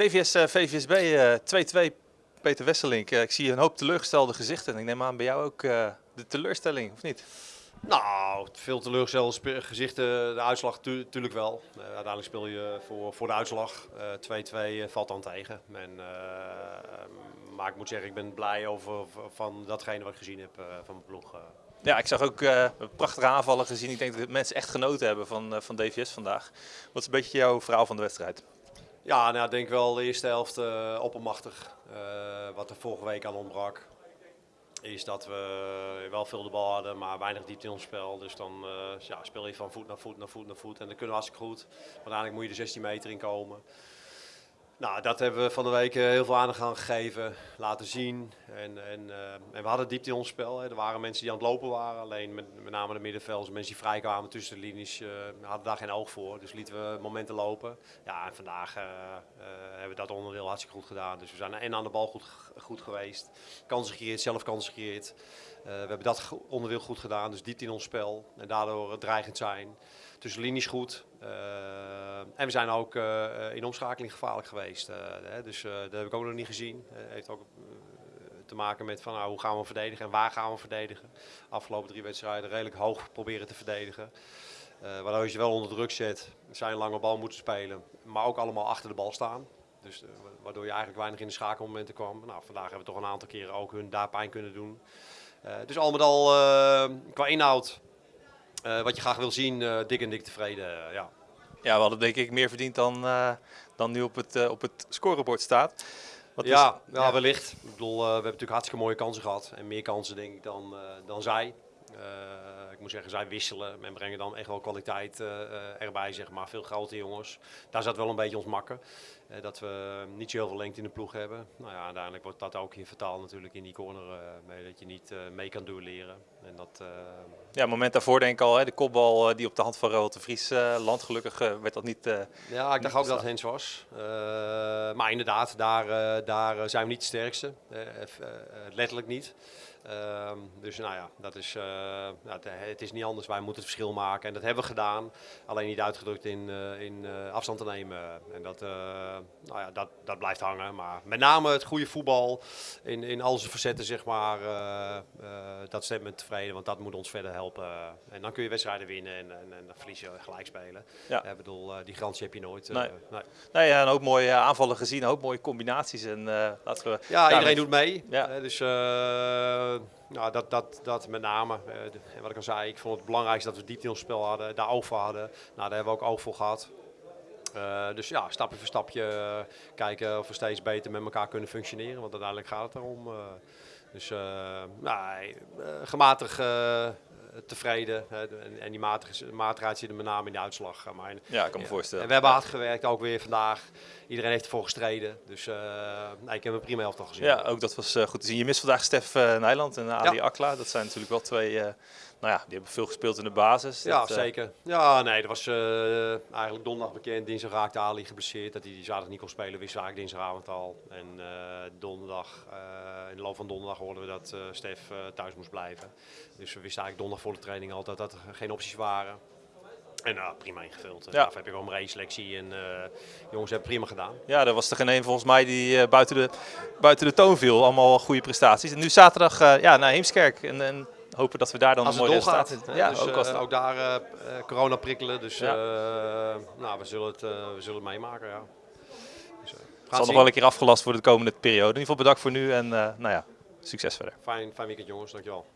DVS VVSB uh, 2-2. Peter Wesselink, uh, ik zie een hoop teleurgestelde gezichten. Ik neem aan bij jou ook uh, de teleurstelling, of niet? Nou, veel teleurgestelde gezichten. De uitslag natuurlijk wel. Uh, uiteindelijk speel je voor, voor de uitslag. 2-2 valt dan tegen. En, maar ik moet zeggen, ik ben blij over van datgene wat ik gezien heb van mijn ploeg. Ja, ik zag ook prachtige aanvallen gezien. Ik denk dat mensen echt genoten hebben van, van DVS vandaag. Wat is een beetje jouw verhaal van de wedstrijd? Ja, nou, ik denk wel de eerste helft uh, oppermachtig. Uh, wat er vorige week aan ontbrak. Is dat we wel veel de bal hadden, maar weinig diepte in ons spel. Dus dan uh, ja, speel je van voet naar voet naar voet naar voet. En dan kunnen we hartstikke goed. Maar uiteindelijk moet je de 16 meter in komen. Nou, dat hebben we van de week heel veel aandacht aan gegeven, laten zien. En, en, uh, en we hadden diepte in ons spel. Hè. Er waren mensen die aan het lopen waren. Alleen met, met name de middenvelders, mensen die vrijkwamen tussen de linies, uh, hadden daar geen oog voor. Dus lieten we momenten lopen. Ja, en vandaag hebben we dat onderdeel hartstikke goed gedaan. Dus we zijn en aan de bal goed, goed geweest. Kansen gecreëerd, zelf kansen gecreëerd. we hebben dat onderdeel goed gedaan, dus diepte in ons spel. En daardoor dreigend zijn. Tussen linies goed. En we zijn ook uh, in omschakeling gevaarlijk geweest. Uh, hè, dus uh, dat heb ik ook nog niet gezien. heeft ook te maken met van, nou, hoe gaan we verdedigen en waar gaan we verdedigen. Afgelopen drie wedstrijden redelijk hoog proberen te verdedigen. waardoor je wel onder druk zet, zijn lange bal moeten spelen, maar ook allemaal achter de bal staan. Dus, waardoor je eigenlijk weinig in de schakelmomenten kwam. Nou, vandaag hebben we toch een aantal keren ook hun daar pijn kunnen doen. dus al met al qua inhoud, wat je graag wil zien, dik en dik tevreden. ja. Ja, we hadden denk ik meer verdiend dan, dan nu op het, op het scorebord staat. Wat ja, is, ja, ja, wellicht. Ik bedoel, we hebben natuurlijk hartstikke mooie kansen gehad. En meer kansen denk ik dan, dan zij. ik moet zeggen, zij wisselen en brengen dan echt wel kwaliteit erbij, zeg maar. Veel grote jongens. Daar zat wel een beetje ons makken. Dat we niet zo heel veel lengte in de ploeg hebben. Nou ja, uiteindelijk wordt dat ook hier vertaald natuurlijk in die corner. mee, dat je niet mee kan duelleren. En dat, ja, moment daarvoor denk ik al, hè, de kopbal die op de hand van de Vries landt. Gelukkig werd dat niet. Ja, ik dacht ook dat het Hens was. maar inderdaad, daar, daar zijn we niet de sterkste. letterlijk niet. Uh, dus nou ja, dat is, uh, nou, het is niet anders. Wij moeten het verschil maken. En dat hebben we gedaan. Alleen niet uitgedrukt in, uh, in afstand te nemen. En dat, nou ja, dat, dat blijft hangen. Maar met name het goede voetbal in, in al zijn facetten, zeg maar. dat stemt me tevreden, want dat moet ons verder helpen. En dan kun je wedstrijden winnen en, en, en dan verlies je gelijk spelen. Ja. Ik bedoel, die garantie heb je nooit. Nee. nee. nee ja, een hoop mooie aanvallen gezien, hoop mooie combinaties. En, laten we, ja, iedereen doet mee. Ja. dus nou, dat, dat, dat met name. Wat ik al zei, ik vond het belangrijkste dat we diepte in ons spel hadden, daar oog voor hadden. Nou, daar hebben we ook oog voor gehad. Uh, dus ja, stapje voor stapje uh, kijken of we steeds beter met elkaar kunnen functioneren. Want uiteindelijk gaat het erom. dus nou, gematigd tevreden. en, en die matigheid zit er met name in de uitslag. Maar ja, ik kan me voorstellen. En we hebben hard gewerkt, ook weer vandaag. Iedereen heeft ervoor gestreden. Dus uh, nee, ik heb een prima elftal gezien. Ja, ook dat was goed te zien. Je mist vandaag Stef Nijland en Ali ja. Akla. Dat zijn natuurlijk wel twee nou ja, die hebben veel gespeeld in de basis. Ja, dat, zeker. Ja, nee, dat was uh, eigenlijk donderdag bekend. Dinsdag raakte Ali geblesseerd. Dat hij die zaterdag niet kon spelen, wist eigenlijk dinsdagavond al. En uh, donderdag, uh, in de loop van donderdag hoorden we dat Stef thuis moest blijven. Dus we wisten eigenlijk donderdag voor de training al dat dat er geen opties waren. En nou, prima ingevuld. Ja. Daarvoor heb je gewoon een selectie en uh, jongens hebben prima gedaan. Ja, er was er geen een volgens mij die uh, buiten, de, buiten de toon viel. Allemaal goede prestaties. En nu zaterdag uh, ja, naar Heemskerk. En, en hopen dat we daar dan als een mooi resultaat in. Ja, dus, ook, als uh, ook daar uh, corona prikkelen. Dus nou, we zullen het, we zullen het meemaken. Ja. Dus, het zal nog wel een keer afgelast worden de komende periode. In ieder geval bedankt voor nu en nou ja, succes verder. Fijn, fijn weekend jongens, dankjewel.